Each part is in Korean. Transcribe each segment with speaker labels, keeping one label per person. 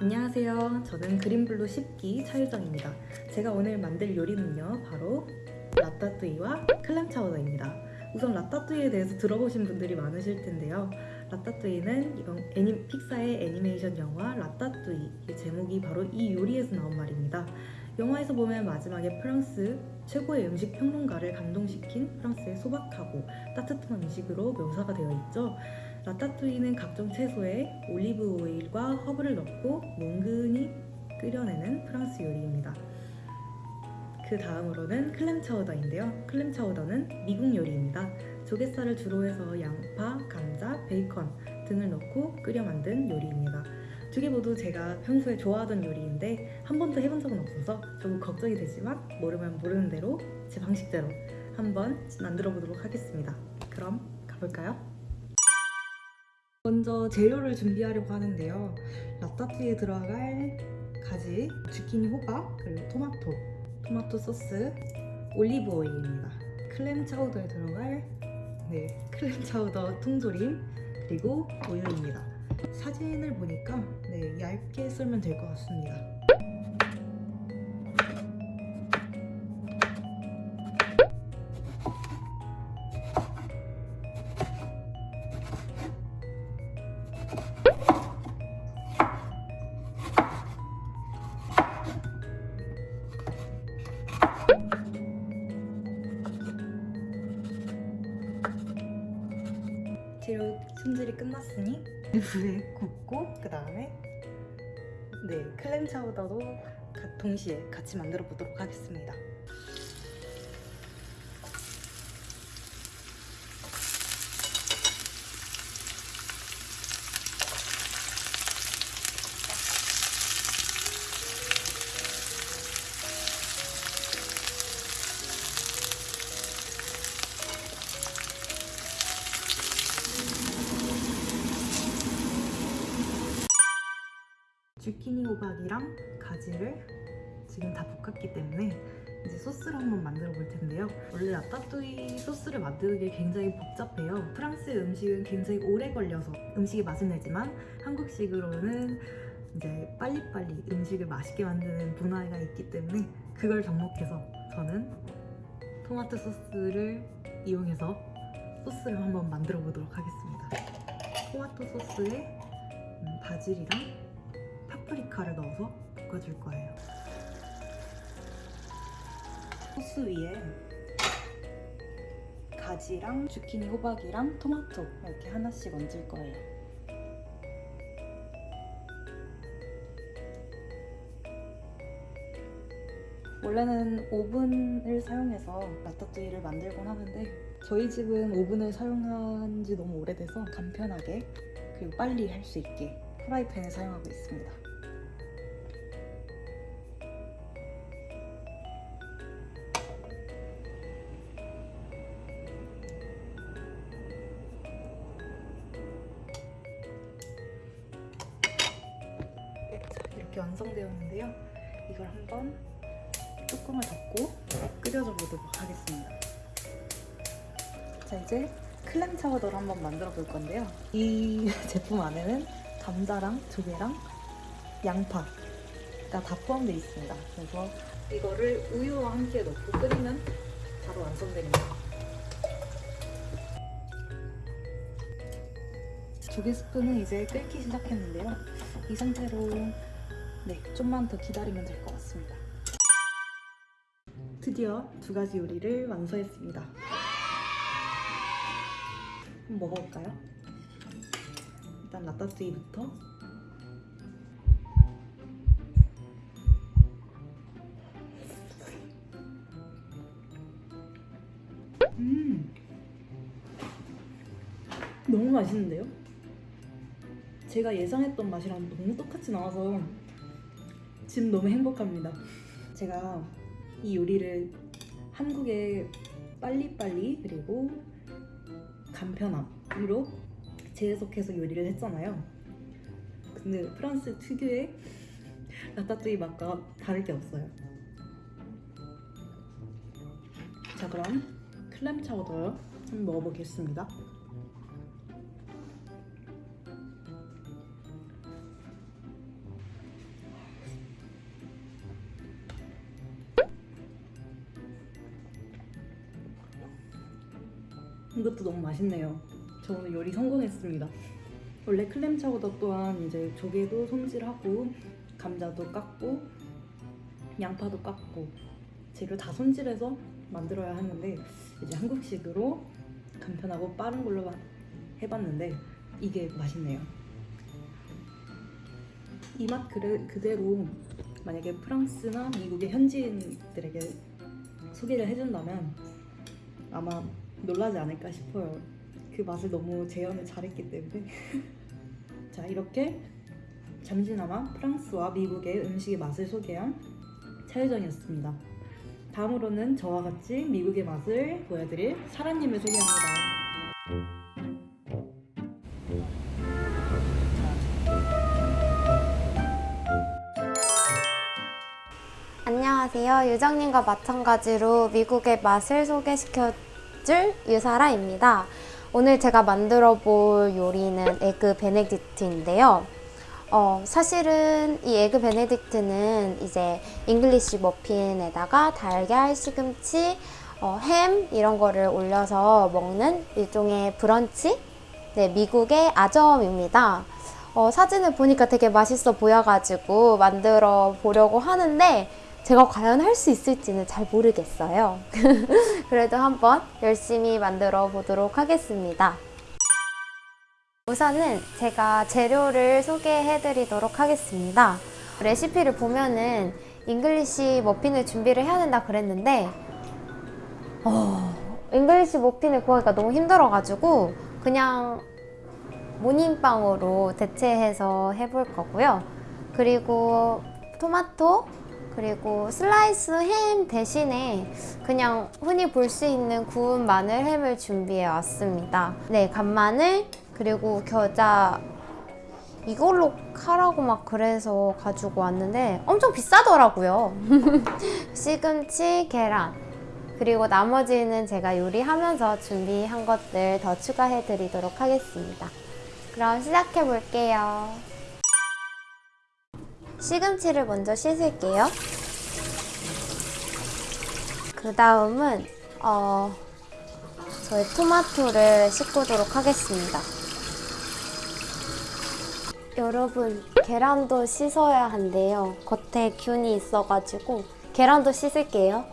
Speaker 1: 안녕하세요. 저는 그린블루 10기 차유정입니다. 제가 오늘 만들 요리는요, 바로 라따뚜이와 클램 차우더입니다. 우선 라따뚜이에 대해서 들어보신 분들이 많으실 텐데요. 라따뚜이는 애니, 픽사의 애니메이션 영화 라따뚜이 이 제목이 바로 이 요리에서 나온 말입니다. 영화에서 보면 마지막에 프랑스 최고의 음식 평론가를 감동시킨 프랑스의 소박하고 따뜻한 음식으로 묘사가 되어 있죠. 라따뚜이는 각종 채소에 올리브 오일과 허브를 넣고 뭉근히 끓여내는 프랑스 요리입니다. 그 다음으로는 클램 차우더인데요. 클램 차우더는 미국 요리입니다. 조갯살을 주로 해서 양파, 감자, 베이컨 등을 넣고 끓여 만든 요리입니다. 두 개 모두 제가 평소에 좋아하던 요리인데 한 번도 해본 적은 없어서 조금 걱정이 되지만 모르면 모르는 대로 제 방식대로 한번 만들어 보도록 하겠습니다. 그럼 가볼까요? 먼저 재료를 준비하려고 하는데요. 라따뚜이에 들어갈 가지, 주키니 호박, 그리고 토마토, 토마토 소스, 올리브 오일입니다. 클램 차우더에 들어갈 네, 클램 차우더 통조림, 그리고 우유입니다. 사진을 보니까 네, 얇게 썰면 될 것 같습니다. 끝났으니 불에 굽고 그 다음에 네 클램 차우더도 가- 동시에 같이 만들어 보도록 하겠습니다. 주키니 호박이랑 가지를 지금 다 볶았기 때문에 이제 소스를 한번 만들어 볼 텐데요. 원래 라따뚜이 소스를 만드는 게 굉장히 복잡해요. 프랑스 음식은 굉장히 오래 걸려서 음식이 맛은 내지만 한국식으로는 이제 빨리빨리 음식을 맛있게 만드는 문화가 있기 때문에 그걸 접목해서 저는 토마토 소스를 이용해서 소스를 한번 만들어 보도록 하겠습니다. 토마토 소스에 음, 바질이랑 파프리카를 넣어서 볶아줄 거예요. 소스 위에 가지랑 주키니 호박이랑 토마토 이렇게 하나씩 얹을 거예요. 원래는 오븐을 사용해서 라따뚜이를 만들곤 하는데 저희 집은 오븐을 사용한 지 너무 오래돼서 간편하게 그리고 빨리 할 수 있게 프라이팬을 사용하고 있습니다. 이렇게 완성되었는데요. 이걸 한번 뚜껑을 덮고 끓여줘 보도록 하겠습니다. 자, 이제 클램 차우더를 한번 만들어 볼 건데요. 이 제품 안에는 감자랑 조개랑 양파가 다 포함되어 있습니다. 그래서 이거를 우유와 함께 넣고 끓이면 바로 완성됩니다. 조개 스프는 이제 끓기 시작했는데요. 이 상태로 네, 좀만 더 기다리면 될 것 같습니다. 드디어 두 가지 요리를 완성했습니다. 한번 먹어볼까요? 일단 라따뚜이부터 음 너무 맛있는데요? 제가 예상했던 맛이랑 너무 똑같이 나와서 지금 너무 행복합니다. 제가 이 요리를 한국의 빨리빨리 그리고 간편함으로 재해석해서 요리를 했잖아요. 근데 프랑스 특유의 라따뚜이 맛과 다를 게 없어요. 자 그럼 클램 차우더 한번 먹어보겠습니다. 이것도 너무 맛있네요. 저 오늘 요리 성공했습니다. 원래 클램 차우더 또한 이제 조개도 손질하고 감자도 깎고 양파도 깎고 재료 다 손질해서 만들어야 하는데 이제 한국식으로 간편하고 빠른 걸로 만- 해봤는데 이게 맛있네요. 이 맛 그대로 만약에 프랑스나 미국의 현지인들에게 소개를 해준다면 아마 놀라지 않을까 싶어요. 그 맛을 너무 재현을 잘했기 때문에. 자, 이렇게 잠시나마 프랑스와 미국의 음식의 맛을 소개한 차유정이었습니다. 다음으로는 저와 같이 미국의 맛을 보여드릴 사라님을 소개합니다.
Speaker 2: 안녕하세요. 유정님과 마찬가지로 미국의 맛을 소개시켜 줄 유사라입니다. 오늘 제가 만들어 볼 요리는 에그 베네딕트인데요. 어, 사실은 이 에그 베네딕트는 이제 잉글리시 머핀에다가 달걀, 시금치, 어, 햄 이런 거를 올려서 먹는 일종의 브런치? 네, 미국의 아점입니다. 어, 사진을 보니까 되게 맛있어 보여가지고 만들어 보려고 하는데 제가 과연 할 수 있을지는 잘 모르겠어요. 그래도 한번 열심히 만들어 보도록 하겠습니다. 우선은 제가 재료를 소개해 드리도록 하겠습니다. 레시피를 보면은 잉글리시 머핀을 준비를 해야 된다 그랬는데 어, 잉글리시 머핀을 구하기가 너무 힘들어가지고 그냥 모닝빵으로 대체해서 해볼 거고요. 그리고 토마토, 그리고 슬라이스 햄 대신에 그냥 흔히 볼 수 있는 구운 마늘 햄을 준비해 왔습니다. 네, 간마늘, 그리고 겨자 이걸로 하라고 막 그래서 가지고 왔는데 엄청 비싸더라고요. 시금치, 계란, 그리고 나머지는 제가 요리하면서 준비한 것들 더 추가해 드리도록 하겠습니다. 그럼 시작해 볼게요. 시금치를 먼저 씻을게요. 그 다음은 어, 저희 토마토를 씻고도록 하겠습니다. 여러분 계란도 씻어야 한대요. 겉에 균이 있어가지고 계란도 씻을게요.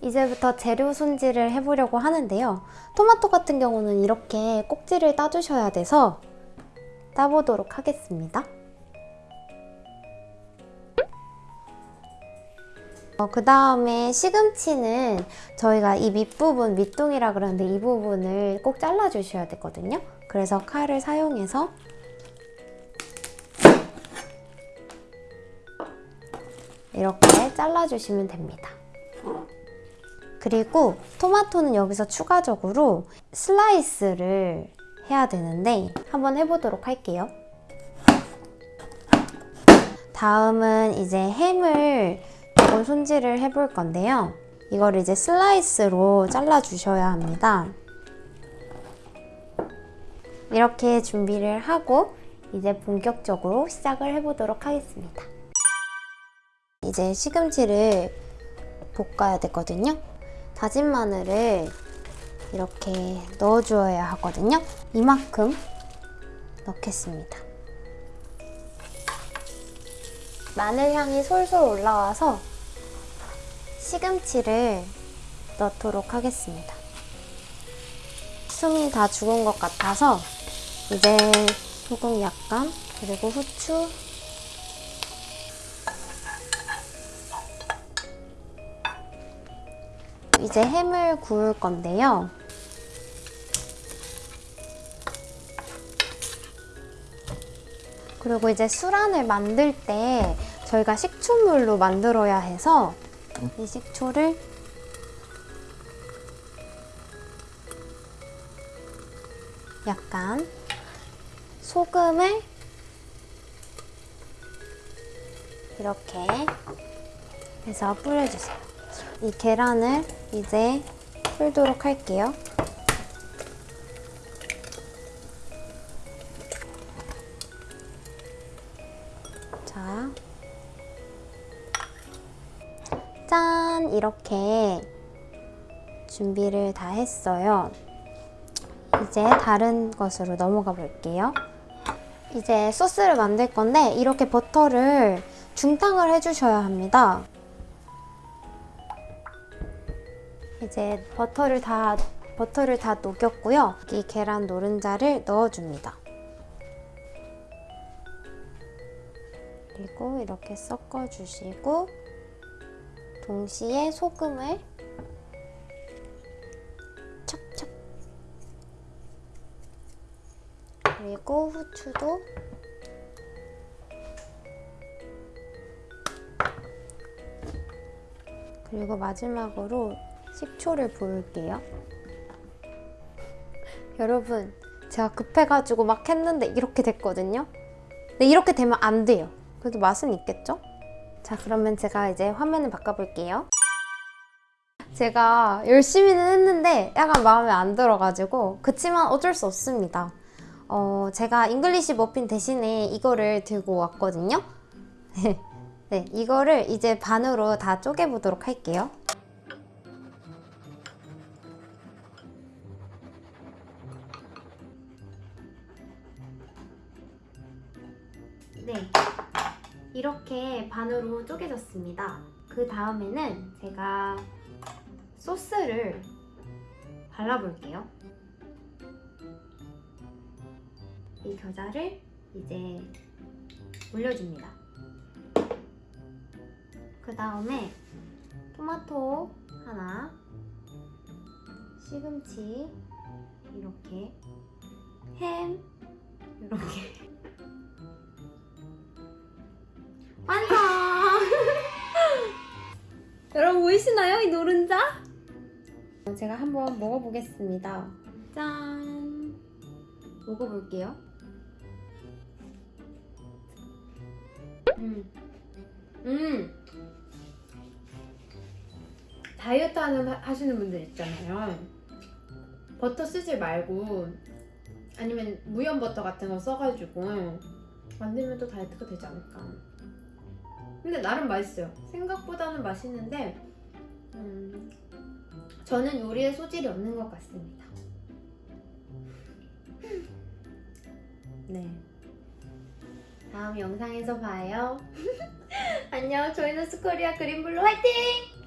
Speaker 2: 이제부터 재료 손질을 해보려고 하는데요. 토마토 같은 경우는 이렇게 꼭지를 따주셔야 돼서 따보도록 하겠습니다. 어, 그 다음에 시금치는 저희가 이 밑부분, 밑둥이라 그러는데 이 부분을 꼭 잘라주셔야 되거든요. 그래서 칼을 사용해서 이렇게 잘라주시면 됩니다. 그리고 토마토는 여기서 추가적으로 슬라이스를 해야 되는데 한번 해보도록 할게요. 다음은 이제 햄을 조금 손질을 해볼 건데요. 이걸 이제 슬라이스로 잘라주셔야 합니다. 이렇게 준비를 하고 이제 본격적으로 시작을 해보도록 하겠습니다. 이제 시금치를 볶아야 되거든요. 다진 마늘을 이렇게 넣어주어야 하거든요. 이만큼 넣겠습니다. 마늘 향이 솔솔 올라와서 시금치를 넣도록 하겠습니다. 숨이 다 죽은 것 같아서 이제 소금 약간 그리고 후추 이제 햄을 구울 건데요. 그리고 이제 수란을 만들 때 저희가 식초물로 만들어야 해서 이 식초를 약간 소금을 이렇게 해서 뿌려주세요. 이 계란을 이제 풀도록 할게요. 짠! 이렇게 준비를 다 했어요. 이제 다른 것으로 넘어가 볼게요. 이제 소스를 만들 건데 이렇게 버터를 중탕을 해주셔야 합니다. 이제 버터를 다 버터를 다 녹였고요. 이 계란 노른자를 넣어줍니다. 그리고 이렇게 섞어주시고 동시에 소금을 척척 그리고 후추도 그리고 마지막으로 식초를 부을게요. 여러분, 제가 급해가지고 막 했는데 이렇게 됐거든요. 근데 이렇게 되면 안 돼요. 그래도 맛은 있겠죠? 자, 그러면 제가 이제 화면을 바꿔볼게요. 제가 열심히는 했는데 약간 마음에 안 들어가지고 그치만 어쩔 수 없습니다. 어, 제가 잉글리시 머핀 대신에 이거를 들고 왔거든요. 네, 이거를 이제 반으로 다 쪼개보도록 할게요. 이렇게 반으로 쪼개졌습니다. 그 다음에는 제가 소스를 발라볼게요. 이 겨자를 이제 올려줍니다. 그 다음에 토마토 하나, 시금치 이렇게, 햄 이렇게 완성! 여러분 보이시나요? 이 노른자? 제가 한번 먹어보겠습니다. 짠! 먹어볼게요. 음. 음.
Speaker 3: 다이어트 하는 하시는 분들 있잖아요. 버터 쓰지 말고 아니면 무염 버터 같은 거 써가지고 만들면 또 다이어트가 되지 않을까. 근데 나름 맛있어요. 생각보다는 맛있는데 음, 저는 요리에 소질이 없는 것 같습니다. 네. 다음 영상에서 봐요. 안녕. 저희는 스코리아 그린블루 화이팅!